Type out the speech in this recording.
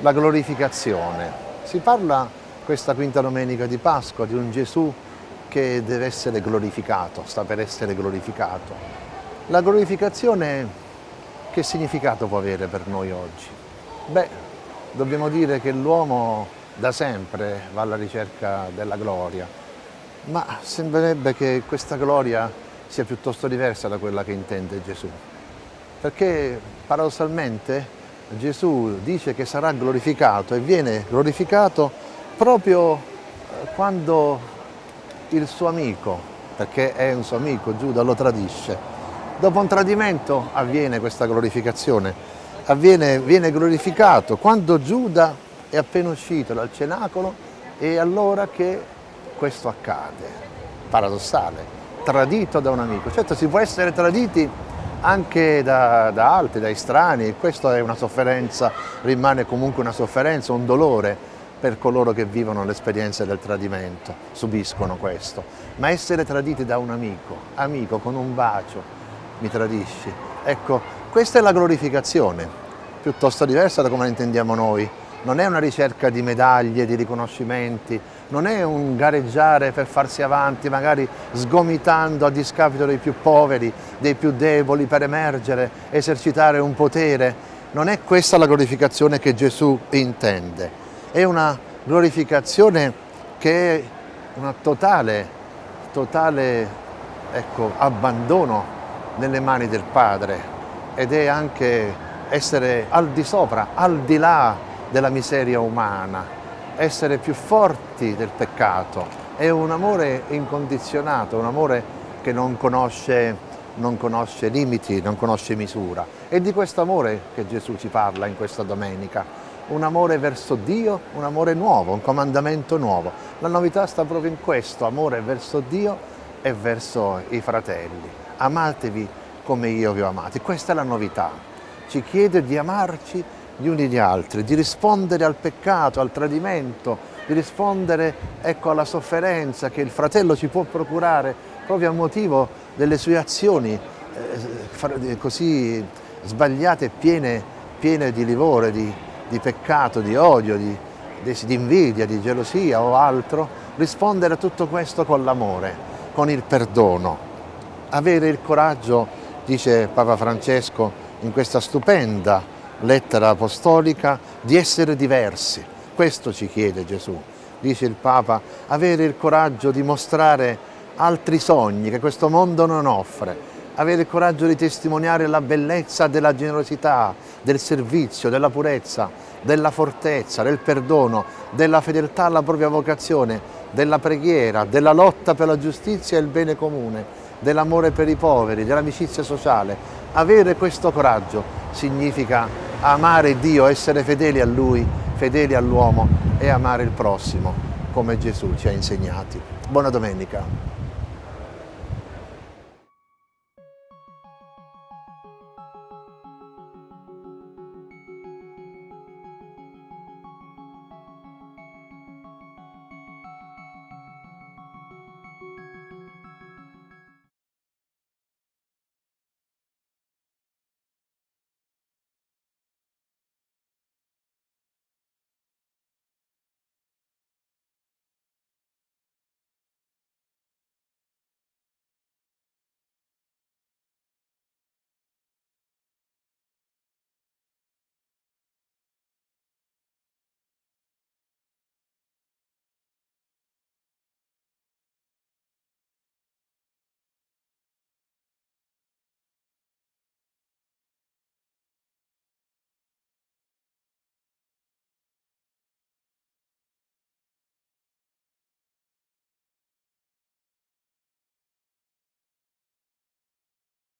la glorificazione. Si parla questa quinta domenica di Pasqua di un Gesù che deve essere glorificato, sta per essere glorificato. La glorificazione che significato può avere per noi oggi? Beh, dobbiamo dire che l'uomo da sempre va alla ricerca della gloria, ma sembrerebbe che questa gloria sia piuttosto diversa da quella che intende Gesù. Perché paradossalmente Gesù dice che sarà glorificato e viene glorificato proprio eh, quando il suo amico, perché è un suo amico, Giuda lo tradisce. Dopo un tradimento avviene questa glorificazione, avviene, viene glorificato quando Giuda è appena uscito dal cenacolo e allora che questo accade. Paradossale, tradito da un amico. Certo si può essere traditi anche da, da altri, dai strani, questa è una sofferenza, rimane comunque una sofferenza, un dolore per coloro che vivono l'esperienza del tradimento, subiscono questo. Ma essere traditi da un amico, amico con un bacio, mi tradisci, ecco, questa è la glorificazione, piuttosto diversa da come la intendiamo noi. Non è una ricerca di medaglie, di riconoscimenti, non è un gareggiare per farsi avanti, magari sgomitando a discapito dei più poveri, dei più deboli per emergere, esercitare un potere. Non è questa la glorificazione che Gesù intende. È una glorificazione che è un totale, totale ecco, abbandono nelle mani del Padre ed è anche essere al di sopra, al di là della miseria umana, essere più forti del peccato, è un amore incondizionato, un amore che non conosce, non conosce limiti, non conosce misura. È di questo amore che Gesù ci parla in questa domenica, un amore verso Dio, un amore nuovo, un comandamento nuovo. La novità sta proprio in questo, amore verso Dio e verso i fratelli. Amatevi come io vi ho amati, questa è la novità. Ci chiede di amarci gli uni gli altri, di rispondere al peccato, al tradimento, di rispondere ecco, alla sofferenza che il fratello ci può procurare proprio a motivo delle sue azioni eh, così sbagliate e piene, piene, di livore, di, di peccato, di odio, di, di, di invidia, di gelosia o altro, rispondere a tutto questo con l'amore, con il perdono. Avere il coraggio, dice Papa Francesco, in questa stupenda lettera apostolica, di essere diversi. Questo ci chiede Gesù. Dice il Papa, avere il coraggio di mostrare altri sogni che questo mondo non offre, avere il coraggio di testimoniare la bellezza della generosità, del servizio, della purezza, della fortezza, del perdono, della fedeltà alla propria vocazione, della preghiera, della lotta per la giustizia e il bene comune, dell'amore per i poveri, dell'amicizia sociale. Avere questo coraggio significa amare Dio, essere fedeli a Lui, fedeli all'uomo e amare il prossimo come Gesù ci ha insegnati. Buona domenica.